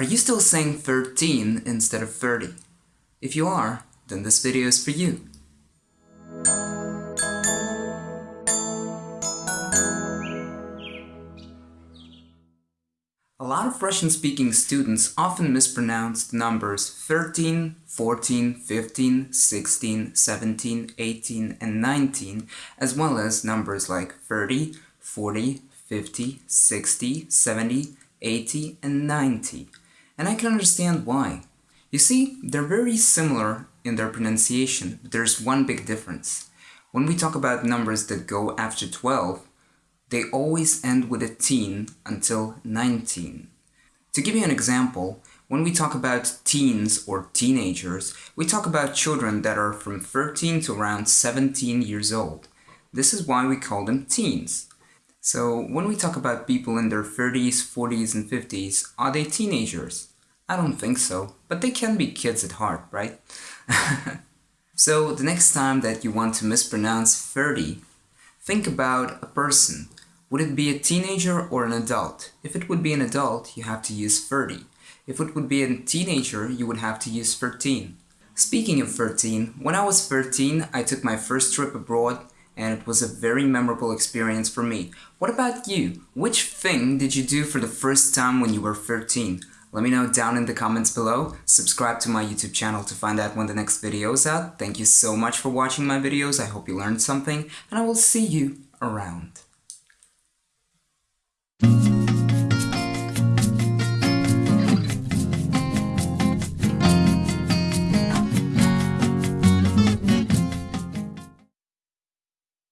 Are you still saying 13 instead of 30? If you are, then this video is for you. A lot of Russian-speaking students often mispronounce the numbers 13, 14, 15, 16, 17, 18, and 19, as well as numbers like 30, 40, 50, 60, 70, 80, and 90. And I can understand why. You see, they're very similar in their pronunciation, but there's one big difference. When we talk about numbers that go after 12, they always end with a teen until 19. To give you an example, when we talk about teens or teenagers, we talk about children that are from 13 to around 17 years old. This is why we call them teens. So when we talk about people in their 30s, 40s, and 50s, are they teenagers? I don't think so, but they can be kids at heart, right? so the next time that you want to mispronounce 30, think about a person would it be a teenager or an adult? If it would be an adult, you have to use 30. If it would be a teenager, you would have to use 13. Speaking of 13, when I was 13, I took my first trip abroad and it was a very memorable experience for me. What about you? Which thing did you do for the first time when you were 13? Let me know down in the comments below. Subscribe to my YouTube channel to find out when the next video is out. Thank you so much for watching my videos. I hope you learned something and I will see you around.